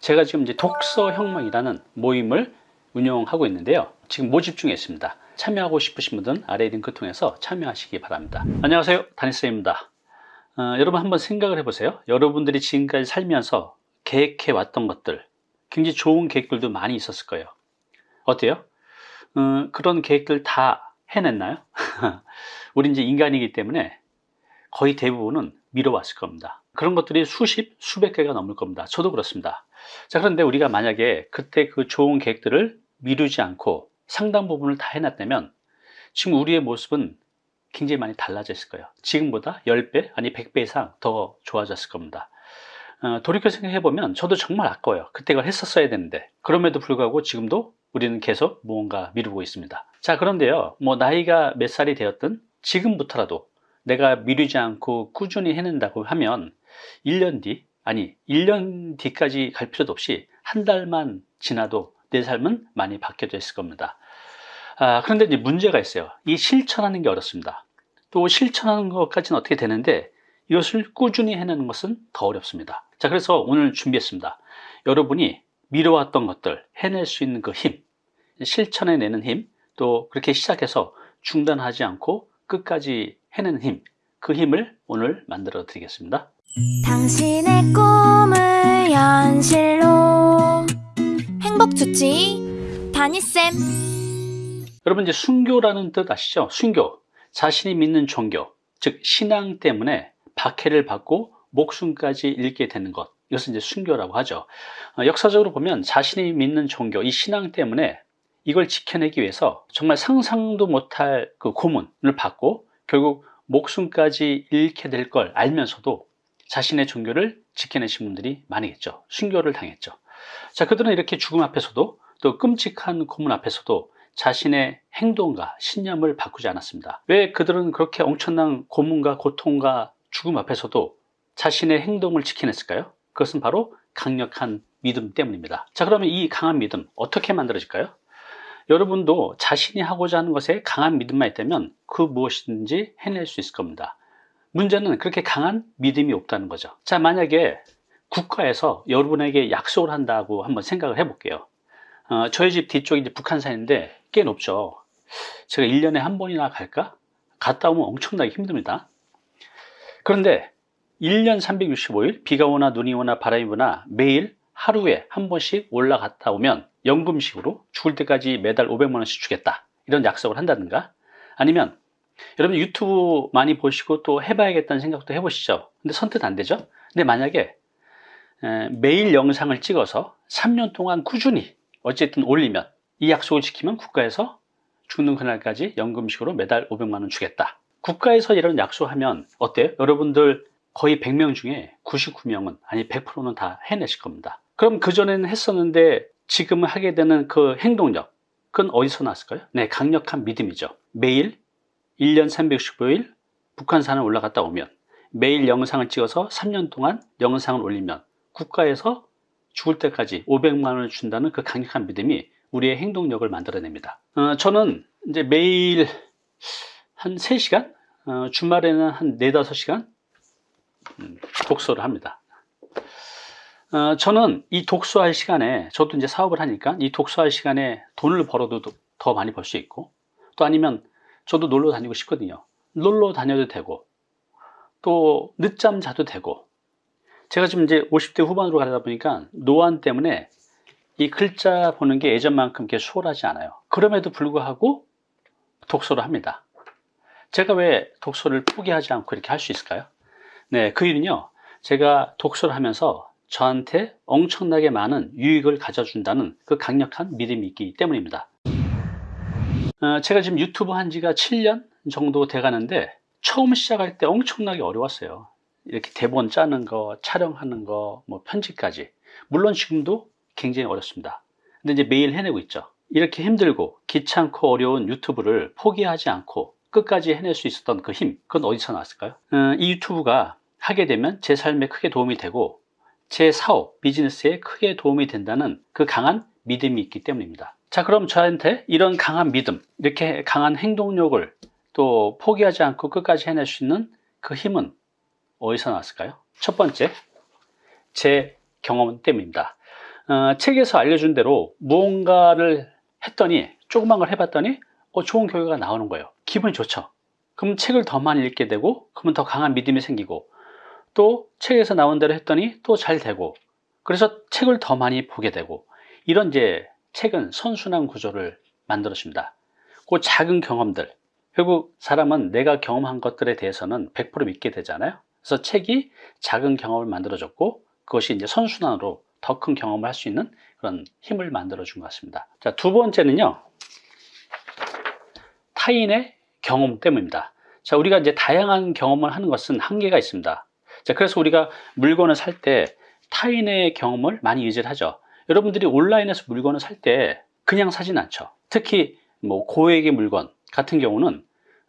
제가 지금 이제 독서 혁명이라는 모임을 운영하고 있는데요. 지금 모집 중에 있습니다. 참여하고 싶으신 분들은 아래 링크 통해서 참여하시기 바랍니다. 안녕하세요. 다니스입니다. 어, 여러분 한번 생각을 해보세요. 여러분들이 지금까지 살면서 계획해 왔던 것들, 굉장히 좋은 계획들도 많이 있었을 거예요. 어때요? 어, 그런 계획들 다 해냈나요? 우리 이제 인간이기 때문에 거의 대부분은 미뤄왔을 겁니다. 그런 것들이 수십, 수백 개가 넘을 겁니다. 저도 그렇습니다. 자, 그런데 우리가 만약에 그때 그 좋은 계획들을 미루지 않고 상당 부분을 다 해놨다면 지금 우리의 모습은 굉장히 많이 달라졌을 거예요. 지금보다 10배, 아니 100배 이상 더 좋아졌을 겁니다. 어, 돌이켜 생각해보면 저도 정말 아까워요. 그때 그걸 했었어야 되는데. 그럼에도 불구하고 지금도 우리는 계속 무언가 미루고 있습니다. 자, 그런데요. 뭐 나이가 몇 살이 되었든 지금부터라도 내가 미루지 않고 꾸준히 해낸다고 하면 1년 뒤, 아니 1년 뒤까지 갈 필요도 없이 한 달만 지나도 내 삶은 많이 바뀌어져 있을 겁니다. 아, 그런데 이제 문제가 있어요. 이 실천하는 게 어렵습니다. 또 실천하는 것까지는 어떻게 되는데 이것을 꾸준히 해내는 것은 더 어렵습니다. 자, 그래서 오늘 준비했습니다. 여러분이 미뤄왔던 것들 해낼 수 있는 그 힘, 실천해내는 힘, 또 그렇게 시작해서 중단하지 않고 끝까지 해내는 힘, 그 힘을 오늘 만들어 드리겠습니다. 당신의 꿈을 현실로. 행복 주치 다니쌤. 여러분 이제 순교라는 뜻 아시죠? 순교, 자신이 믿는 종교, 즉 신앙 때문에 박해를 받고 목숨까지 잃게 되는 것. 이것은 이제 순교라고 하죠. 어, 역사적으로 보면 자신이 믿는 종교, 이 신앙 때문에 이걸 지켜내기 위해서 정말 상상도 못할 그 고문을 받고 결국 목숨까지 잃게 될 걸 알면서도 자신의 종교를 지켜내신 분들이 많이겠죠 순교를 당했죠 자 그들은 이렇게 죽음 앞에서도 또 끔찍한 고문 앞에서도 자신의 행동과 신념을 바꾸지 않았습니다 왜 그들은 그렇게 엄청난 고문과 고통과 죽음 앞에서도 자신의 행동을 지켜냈을까요? 그것은 바로 강력한 믿음 때문입니다 자 그러면 이 강한 믿음 어떻게 만들어질까요? 여러분도 자신이 하고자 하는 것에 강한 믿음만 있다면 그 무엇이든지 해낼 수 있을 겁니다. 문제는 그렇게 강한 믿음이 없다는 거죠. 자 만약에 국가에서 여러분에게 약속을 한다고 한번 생각을 해볼게요. 어, 저희 집 뒤쪽이 이제 북한산인데 꽤 높죠. 제가 1년에 한 번이나 갈까? 갔다 오면 엄청나게 힘듭니다. 그런데 1년 365일 비가 오나 눈이 오나 바람이 부나 매일 하루에 한 번씩 올라갔다 오면 연금식으로 죽을 때까지 매달 500만 원씩 주겠다. 이런 약속을 한다든가. 아니면 여러분 유튜브 많이 보시고 또 해봐야겠다는 생각도 해보시죠. 근데 선뜻 안 되죠? 근데 만약에 매일 영상을 찍어서 3년 동안 꾸준히 어쨌든 올리면 이 약속을 지키면 국가에서 죽는 그날까지 연금식으로 매달 500만 원 주겠다. 국가에서 이런 약속하면 어때요? 여러분들 거의 100명 중에 99명은 아니 100%는 다 해내실 겁니다 그럼 그전에는 했었는데 지금 하게 되는 그 행동력 그건 어디서 났을까요? 네 강력한 믿음이죠. 매일 1년 365일 북한산을 올라갔다 오면 매일 영상을 찍어서 3년 동안 영상을 올리면 국가에서 죽을 때까지 500만 원을 준다는 그 강력한 믿음이 우리의 행동력을 만들어냅니다. 어, 저는 이제 매일 한 3시간 어, 주말에는 한 4, 5시간 음, 독서를 합니다 어, 저는 이 독서할 시간에 저도 이제 사업을 하니까 이 독서할 시간에 돈을 벌어도 더 많이 벌 수 있고 또 아니면 저도 놀러 다니고 싶거든요. 놀러 다녀도 되고 또 늦잠 자도 되고. 제가 지금 이제 50대 후반으로 가다 보니까 노안 때문에 이 글자 보는 게 예전만큼 이렇게 수월하지 않아요. 그럼에도 불구하고 독서를 합니다. 제가 왜 독서를 포기하지 않고 이렇게 할 수 있을까요? 네, 그 이유는요. 제가 독서를 하면서 저한테 엄청나게 많은 유익을 가져준다는 그 강력한 믿음이 있기 때문입니다. 어, 제가 지금 유튜브 한 지가 7년 정도 돼 가는데 처음 시작할 때 엄청나게 어려웠어요. 이렇게 대본 짜는 거 촬영하는 거 뭐 편집까지. 물론 지금도 굉장히 어렵습니다. 근데 이제 매일 해내고 있죠. 이렇게 힘들고 귀찮고 어려운 유튜브를 포기하지 않고 끝까지 해낼 수 있었던 그 힘 그건 어디서 나왔을까요? 어, 이 유튜브가 하게 되면 제 삶에 크게 도움이 되고 제 사업, 비즈니스에 크게 도움이 된다는 그 강한 믿음이 있기 때문입니다 자 그럼 저한테 이런 강한 믿음 이렇게 강한 행동력을 또 포기하지 않고 끝까지 해낼 수 있는 그 힘은 어디서 나왔을까요? 첫 번째 제 경험 때문입니다 어, 책에서 알려준 대로 무언가를 했더니 조그만 걸 해봤더니 어, 좋은 결과가 나오는 거예요. 기분이 좋죠. 그럼 책을 더 많이 읽게 되고 그러면 더 강한 믿음이 생기고 또 책에서 나온 대로 했더니 또 잘 되고 그래서 책을 더 많이 보게 되고 이런 이제 책은 선순환 구조를 만들어줍니다. 그 작은 경험들 결국 사람은 내가 경험한 것들에 대해서는 100% 믿게 되잖아요. 그래서 책이 작은 경험을 만들어줬고 그것이 이제 선순환으로 더 큰 경험을 할 수 있는 그런 힘을 만들어준 것 같습니다. 자, 두 번째는요. 타인의 경험 때문입니다. 자, 우리가 이제 다양한 경험을 하는 것은 한계가 있습니다. 자, 그래서 우리가 물건을 살 때 타인의 경험을 많이 의지를 하죠. 여러분들이 온라인에서 물건을 살 때 그냥 사진 않죠. 특히 뭐 고액의 물건 같은 경우는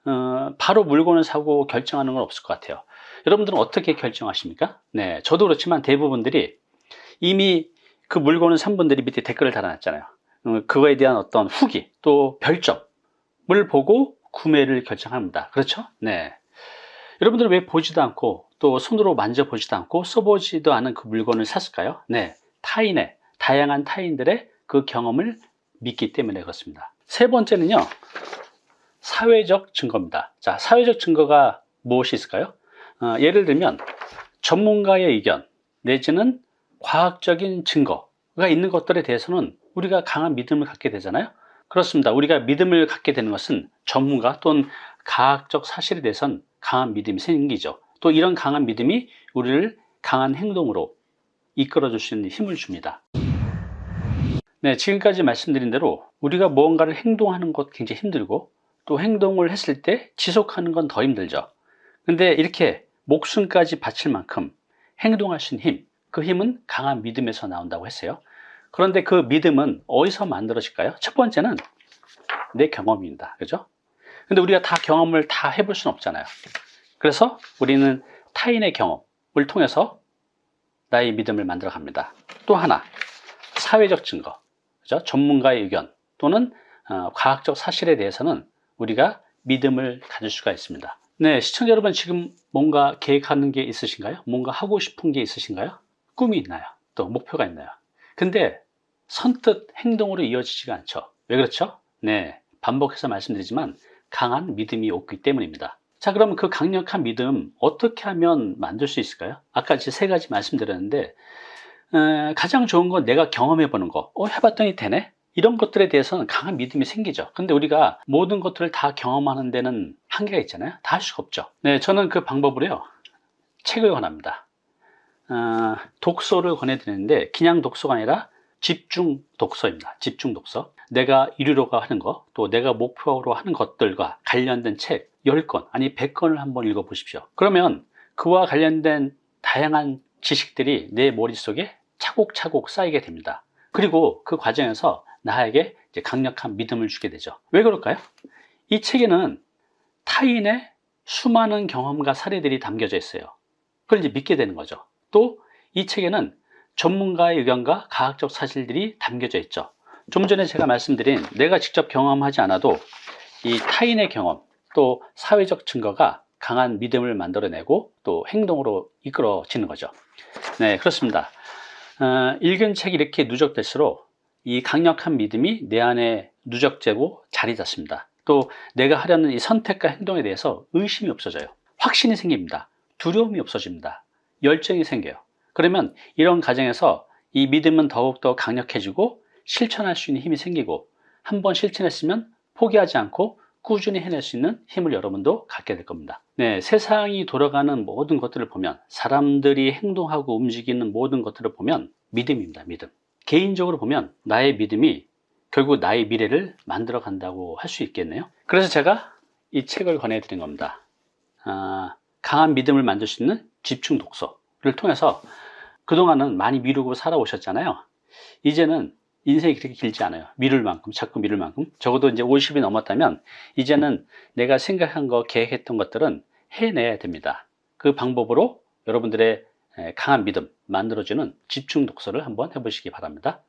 어, 바로 물건을 사고 결정하는 건 없을 것 같아요. 여러분들은 어떻게 결정하십니까? 네, 저도 그렇지만 대부분들이 이미 그 물건을 산 분들이 밑에 댓글을 달아놨잖아요. 어, 그거에 대한 어떤 후기 또 별점을 보고 구매를 결정합니다. 그렇죠? 네. 여러분들은 왜 보지도 않고 또 손으로 만져보지도 않고 써보지도 않은 그 물건을 샀을까요? 네. 타인의, 다양한 타인들의 그 경험을 믿기 때문에 그렇습니다. 세 번째는요. 사회적 증거입니다. 자, 사회적 증거가 무엇이 있을까요? 어, 예를 들면 전문가의 의견 내지는 과학적인 증거가 있는 것들에 대해서는 우리가 강한 믿음을 갖게 되잖아요. 그렇습니다. 우리가 믿음을 갖게 되는 것은 전문가 또는 과학적 사실에 대해서는 강한 믿음이 생기죠. 또 이런 강한 믿음이 우리를 강한 행동으로 이끌어 줄 수 있는 힘을 줍니다. 네, 지금까지 말씀드린 대로 우리가 무언가를 행동하는 것 굉장히 힘들고 또 행동을 했을 때 지속하는 건 더 힘들죠. 근데 이렇게 목숨까지 바칠 만큼 행동할 수 있는 힘, 그 힘은 강한 믿음에서 나온다고 했어요. 그런데 그 믿음은 어디서 만들어질까요? 첫 번째는 내 경험입니다. 그죠? 근데 우리가 다 경험을 다 해볼 수는 없잖아요. 그래서 우리는 타인의 경험을 통해서 나의 믿음을 만들어 갑니다. 또 하나, 사회적 증거, 그죠? 전문가의 의견 또는 어, 과학적 사실에 대해서는 우리가 믿음을 가질 수가 있습니다. 네, 시청자 여러분 지금 뭔가 계획하는 게 있으신가요? 뭔가 하고 싶은 게 있으신가요? 꿈이 있나요? 또 목표가 있나요? 근데 선뜻 행동으로 이어지지가 않죠. 왜 그렇죠? 네, 반복해서 말씀드리지만 강한 믿음이 없기 때문입니다. 자, 그럼 그 강력한 믿음 어떻게 하면 만들 수 있을까요? 아까 이제 세 가지 말씀드렸는데 에, 가장 좋은 건 내가 경험해 보는 거. 어, 해봤더니 되네? 이런 것들에 대해서는 강한 믿음이 생기죠. 근데 우리가 모든 것들을 다 경험하는 데는 한계가 있잖아요. 다 할 수가 없죠. 네, 저는 그 방법으로요. 책을 권합니다. 어, 독서를 권해드리는데 그냥 독서가 아니라 집중 독서입니다. 집중 독서. 내가 이루려고 하는 것, 또 내가 목표로 하는 것들과 관련된 책 10권, 아니 100권을 한번 읽어보십시오. 그러면 그와 관련된 다양한 지식들이 내 머릿속에 차곡차곡 쌓이게 됩니다. 그리고 그 과정에서 나에게 강력한 믿음을 주게 되죠. 왜 그럴까요? 이 책에는 타인의 수많은 경험과 사례들이 담겨져 있어요. 그걸 이제 믿게 되는 거죠. 또 이 책에는 전문가의 의견과 과학적 사실들이 담겨져 있죠. 좀 전에 제가 말씀드린 내가 직접 경험하지 않아도 이 타인의 경험 또 사회적 증거가 강한 믿음을 만들어내고 또 행동으로 이끌어지는 거죠. 네, 그렇습니다. 어, 읽은 책이 이렇게 누적될수록 이 강력한 믿음이 내 안에 누적되고 자리 잡습니다. 또 내가 하려는 이 선택과 행동에 대해서 의심이 없어져요. 확신이 생깁니다. 두려움이 없어집니다. 열정이 생겨요. 그러면 이런 과정에서 이 믿음은 더욱더 강력해지고 실천할 수 있는 힘이 생기고 한 번 실천했으면 포기하지 않고 꾸준히 해낼 수 있는 힘을 여러분도 갖게 될 겁니다. 네, 세상이 돌아가는 모든 것들을 보면 사람들이 행동하고 움직이는 모든 것들을 보면 믿음입니다. 믿음. 개인적으로 보면 나의 믿음이 결국 나의 미래를 만들어 간다고 할 수 있겠네요. 그래서 제가 이 책을 권해드린 겁니다. 아, 강한 믿음을 만들 수 있는 집중 독서를 통해서 그동안은 많이 미루고 살아오셨잖아요. 이제는 인생이 그렇게 길지 않아요. 미룰 만큼, 자꾸 미룰 만큼. 적어도 이제 50이 넘었다면, 이제는 내가 생각한 거, 계획했던 것들은 해내야 됩니다. 그 방법으로 여러분들의 강한 믿음 만들어주는 집중 독서를 한번 해보시기 바랍니다.